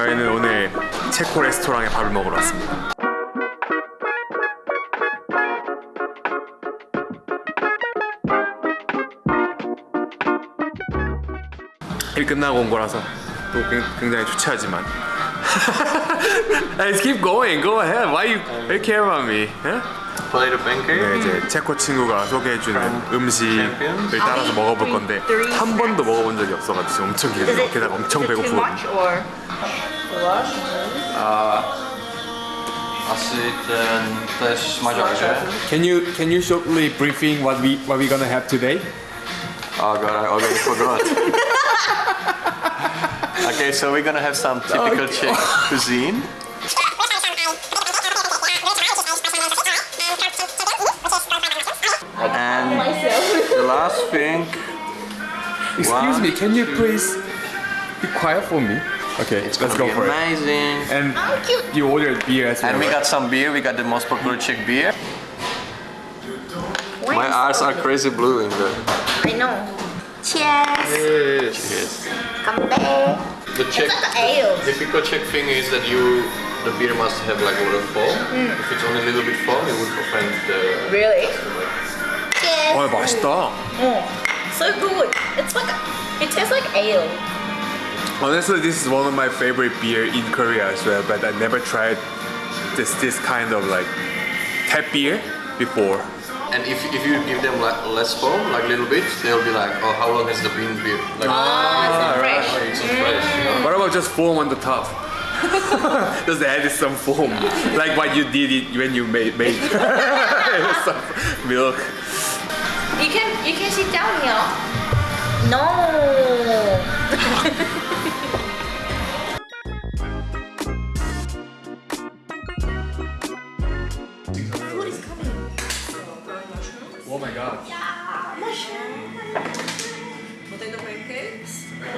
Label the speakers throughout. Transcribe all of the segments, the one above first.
Speaker 1: 저희는 오늘 체코 레스토랑에 밥을 먹으러 왔습니다. 일 끝나고 온 거라서 또 굉- 굉장히 주체하지만 Let's keep going. Go ahead. Why you, you care about me? 예? 네, 이제 체코 친구가 소개해주는 음식을? 따라서 먹어볼 건데 한 번도 먹어본 적이 없어가지고 엄청
Speaker 2: Is
Speaker 1: 기대돼.
Speaker 2: it,
Speaker 1: 게다가 엄청
Speaker 2: is
Speaker 1: 배고프거든요.
Speaker 2: or?
Speaker 3: Asi ten, to je šmažák, že?
Speaker 1: Can you can you shortly briefing what we what we gonna have today?
Speaker 3: Oh god, I already forgot. okay, so we're gonna have some typical Czech cuisine. Last thing,
Speaker 1: Excuse
Speaker 3: One,
Speaker 1: me, can you please be quiet for me? Okay,
Speaker 3: it's
Speaker 1: let's
Speaker 3: gonna
Speaker 1: go
Speaker 3: be
Speaker 1: for it.
Speaker 3: amazing.
Speaker 1: And you ordered beer as well.
Speaker 3: And we
Speaker 1: right?
Speaker 3: got some beer, we got the most popular Czech beer. My eyes are crazy blue in the
Speaker 2: I know. Cheers.
Speaker 3: Cheers.
Speaker 2: Come back.
Speaker 3: The Czech
Speaker 2: It's like an ale.
Speaker 3: Typical Czech thing is that you the beer must have like a lot of foam. Hmm. If it's only a little bit foam, it would offend the.
Speaker 2: Really? Cheers.
Speaker 1: Oh, by
Speaker 2: oh, So good. It's like, it tastes like ale.
Speaker 1: Honestly, this is one of my favorite beer in Korea as well, but I never tried this this kind of like tap beer before.
Speaker 3: And if, if you give them like less foam, like little bit, they'll be like, oh, how long has the bean been? Like,
Speaker 2: ah, oh, right.
Speaker 3: oh, it's not mm. fresh.
Speaker 1: What about just foam on the top? just add some foam, like what you did it when you made, made some milk.
Speaker 2: You can you can sit down here. No. Food is coming.
Speaker 1: Oh my god.
Speaker 4: potato pancakes. There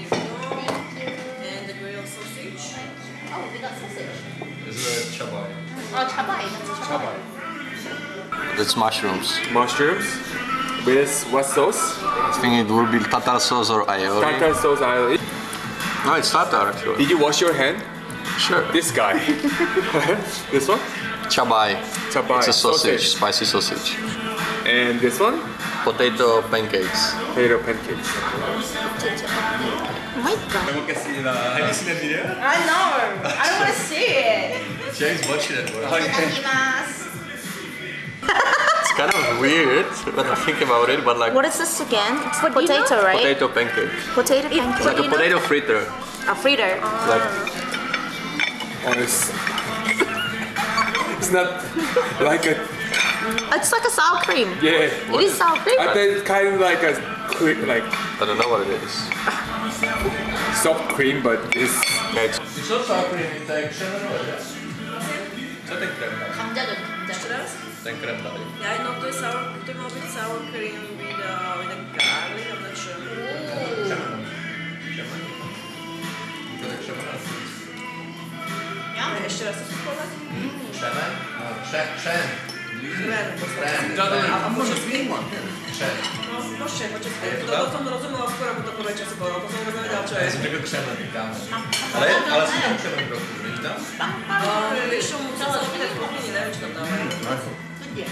Speaker 4: you go. And the grilled sausage.
Speaker 2: Oh, we got sausage.
Speaker 3: This is a chabai.
Speaker 2: Oh, chabai. That's chabai.
Speaker 3: That's mushrooms.
Speaker 1: Mushrooms with what sauce?
Speaker 3: I think it will be tartar sauce or aioli.
Speaker 1: Tartar sauce. I
Speaker 3: No, it's tartar actually.
Speaker 1: Did you wash your hand?
Speaker 3: Sure.
Speaker 1: This guy. this one?
Speaker 3: Chabai.
Speaker 1: Chabai.
Speaker 3: It's a sausage, spicy sausage.
Speaker 1: And this one?
Speaker 3: Potato pancakes.
Speaker 1: Potato pancakes.
Speaker 2: Oh my god.
Speaker 1: 잘 먹겠습니다. 잘 드시는데요?
Speaker 2: I know. I don't want to see it.
Speaker 3: James watching it.
Speaker 2: Itadakimasu.
Speaker 3: It's kind of weird when I think about it, but like
Speaker 2: What is this again? It's the potato, right?
Speaker 3: potato pancake.
Speaker 2: Potato pancake.
Speaker 3: Like a potato fritter.
Speaker 2: A fritter.
Speaker 3: Like
Speaker 1: Oh, it's, it's not like a
Speaker 2: It's like a sour cream.
Speaker 1: yeah.
Speaker 2: It is sour cream.
Speaker 1: I think it's kind of like a quick like
Speaker 3: I don't know what it is.
Speaker 1: soft cream, but it's
Speaker 3: Yeah, it's
Speaker 5: Co sour cream? To je křemeno, že? Co ten krem tady?
Speaker 2: 감자전 감자.
Speaker 4: Ještě raz?
Speaker 5: Ten krem tady.
Speaker 4: Yeah, I know to is sour, to má být sour cream with, uh, with a garlic, I'm not sure.
Speaker 5: Křemeno. Křemeno. To je křemeno.
Speaker 4: Ne, ještě raz to zkoumat?
Speaker 5: Křemen? No, kře, křen.
Speaker 4: Ne,
Speaker 5: Křen.
Speaker 4: A może zmień
Speaker 5: one.
Speaker 4: No, proszę,
Speaker 5: chociaż to
Speaker 4: są rozumy skoro to polecie sporo, to
Speaker 5: są
Speaker 4: rozumy
Speaker 5: raczej. Zwykle krzemem witamy. Ale, ale są tam krzemem w roku,
Speaker 4: nie No, jeszcze mu co za chwilę nie wiem, czy to tam. Nie.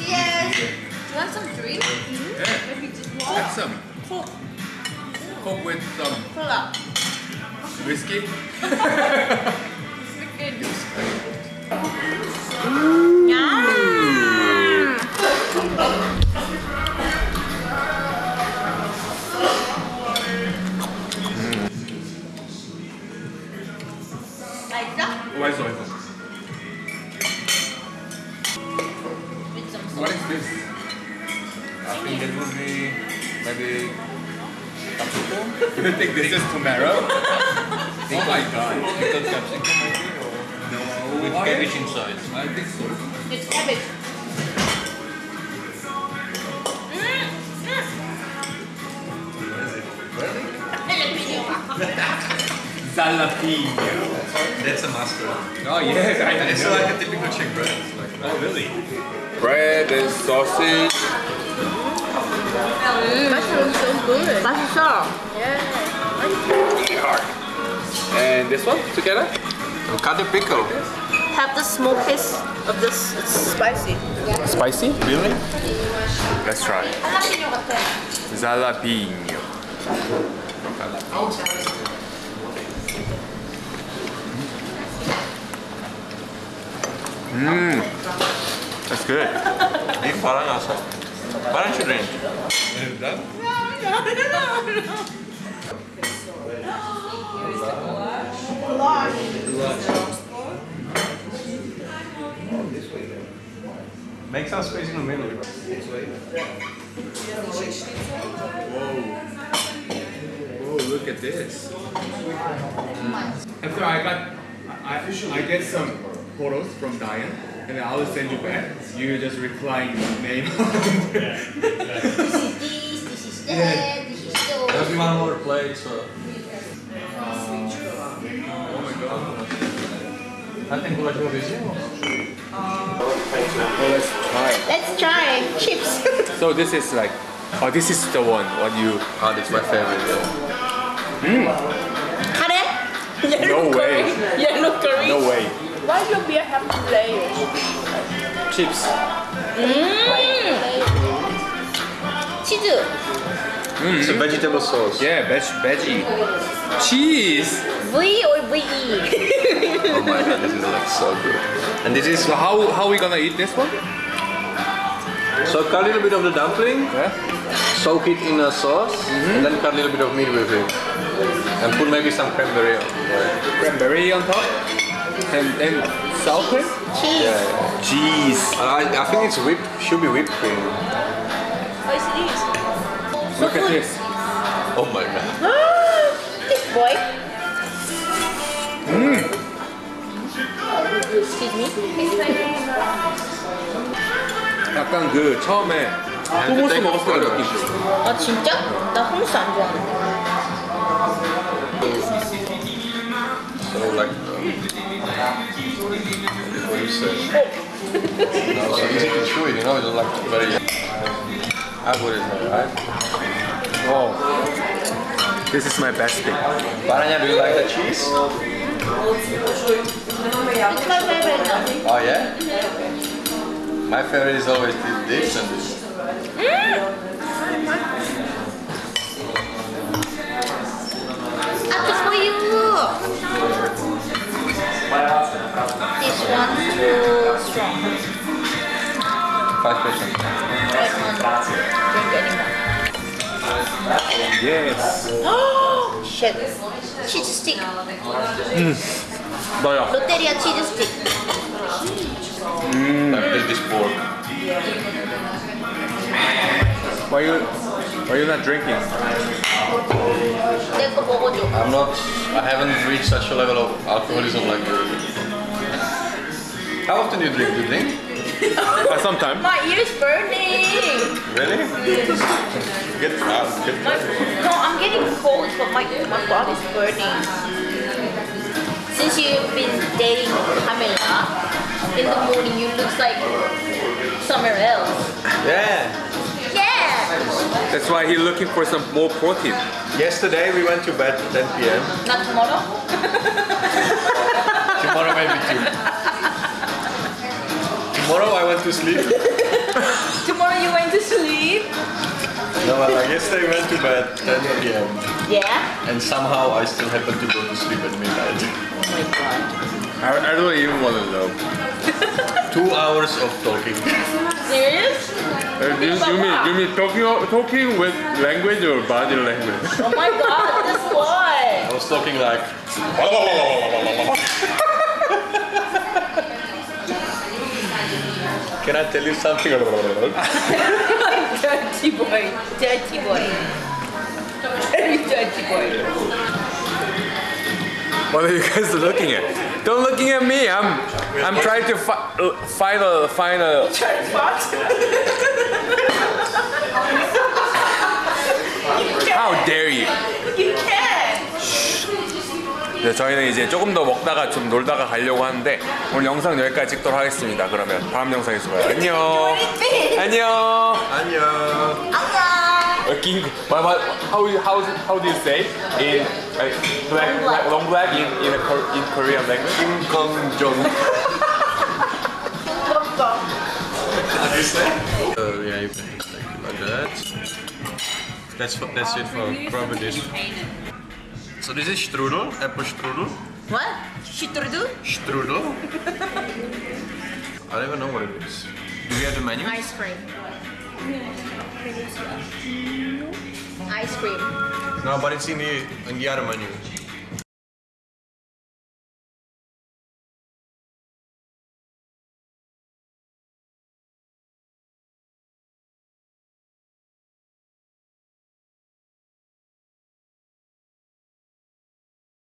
Speaker 2: Yes! Do you want some drink? Mm-hmm. Yeah. Maybe just water?
Speaker 1: Have some. Coke. Coke with some...
Speaker 2: Um, Cola.
Speaker 1: Whiskey?
Speaker 2: It's good.
Speaker 1: 맛있어 맛있어.
Speaker 2: With some
Speaker 1: What is this? I think it will be maybe capsicum. You think this is tomato? oh my god. uh,
Speaker 5: with cabbage inside.
Speaker 1: I think so.
Speaker 2: It's cabbage.
Speaker 1: Mm,
Speaker 5: That's a mustard.
Speaker 1: Oh yes, I
Speaker 5: know. It's like a typical Czech bread. Like
Speaker 1: oh really? Bread and sausage.
Speaker 2: Mm. Mushrooms so good. That's so. Yeah.
Speaker 1: Really hard. And this one together?
Speaker 3: Cut the pickle.
Speaker 2: Have the small piece of this. It's spicy.
Speaker 1: Spicy?
Speaker 3: Really?
Speaker 1: Let's try.
Speaker 2: Jalapeno. Mmm. That's good. E para
Speaker 1: nossa. Para de No.
Speaker 3: Ini parang asam. Parang should. Make some space in the middle.
Speaker 1: Oh, look at this. After I got, I, I get some photos from Diane, and then I will send you back. You just reply name.
Speaker 2: This is this, this is that, this is so.
Speaker 3: There's one more plate, so.
Speaker 1: Let's try.
Speaker 2: Let's try chips.
Speaker 1: so this is like, oh, this is the one what you.
Speaker 3: Oh, this is my favorite.
Speaker 2: Mmm. Curry.
Speaker 1: No way.
Speaker 2: Yellow curry.
Speaker 1: No way.
Speaker 2: Why do beer have two layers?
Speaker 1: Chips.
Speaker 2: Mmm. Cheese. 즈.
Speaker 3: It's a vegetable sauce.
Speaker 1: Yeah, veg, veggie. Cheese.
Speaker 2: V or VE?
Speaker 3: Oh my god, this is like so good. And this is
Speaker 1: So how how we gonna eat this one?
Speaker 3: so cut a little bit of the dumpling,
Speaker 1: Yeah.
Speaker 3: soak it in a sauce, mm-hmm. and then cut a little bit of meat with it, and put maybe some cranberry on. Yeah,
Speaker 1: Cranberry on top, and and sour cream.
Speaker 2: Cheese.
Speaker 3: yeah.
Speaker 1: Cheese.
Speaker 3: I, I think it's whipped. Should be whipped cream.
Speaker 2: Oh, it's this.
Speaker 1: Look at this.
Speaker 3: Oh my god.
Speaker 2: this boy. Excuse me.
Speaker 1: 약간 그 처음에 후무스 먹었을 때 느낌.
Speaker 2: 아 진짜? 나 hummus 안 좋아하는데.
Speaker 3: So like, um, what do you say? no, so easy to chew it, you know, it's like very. I there, right?
Speaker 1: Oh. This is my best thing.
Speaker 3: Paranya, do you like the cheese?
Speaker 2: It's my favorite.
Speaker 3: Oh yeah? My favorite is always this, and this.
Speaker 2: You. This one too strong.
Speaker 3: Five percent.
Speaker 1: Yes. Oh
Speaker 2: shit. Cheese stick. Mm. Doja. Lotteria cheese stick.
Speaker 3: Mmm. This pork.
Speaker 1: Why you why you not drinking?
Speaker 3: I'm not I haven't reached such a level of alcoholism like you. How often do you drink? Do you drink?
Speaker 1: Uh, sometime.
Speaker 2: My ears burning.
Speaker 3: Really? Get out. Get
Speaker 2: My, no, I'm getting cold, but my my body's burning. Since you've been dating Pamela, in the morning you look like somewhere else.
Speaker 3: Yeah.
Speaker 2: Yeah.
Speaker 1: That's why he's looking for some more protein.
Speaker 3: Yesterday we went to bed 10 p.m.
Speaker 2: Not tomorrow.
Speaker 3: Tomorrow maybe too. Tomorrow I went to sleep.
Speaker 2: tomorrow you went to sleep.
Speaker 3: No, but like yesterday we went to bed 10 p.m.
Speaker 2: Yeah.
Speaker 3: And somehow I still happened to go to sleep at midnight.
Speaker 2: Oh my god.
Speaker 1: I, I don't even want to know.
Speaker 3: Two hours of talking.
Speaker 2: Serious?
Speaker 1: Uh, you, you mean you mean talking talking with language or body language?
Speaker 2: Oh my god, that's why.
Speaker 3: I was talking like. Can I tell you something?
Speaker 2: Dirty boy. Dirty boy. Very dirty boy.
Speaker 1: What are you guys looking at? Don't looking at me. I'm I'm trying to fi- uh, find a find a. How dare 저희는 이제 조금 더 먹다가 좀 놀다가 가려고 하는데 오늘 영상 여기까지 찍도록 하겠습니다. 그러면 다음 영상에서 봐요. 안녕. 안녕.
Speaker 3: 안녕.
Speaker 1: king. What, what, how how how do you say in like, black,
Speaker 2: Long black.
Speaker 1: long black in in a in Korean language?
Speaker 3: Kim Kong Jong. Uh, yeah, you like, like that. That's that's it for probably this. So this is strudel, apple strudel.
Speaker 2: What? Strudel?
Speaker 3: Strudel. I don't even know what it is. Do we have the menu?
Speaker 2: Ice cream. Ice cream.
Speaker 3: No, but it's in the in the other menu.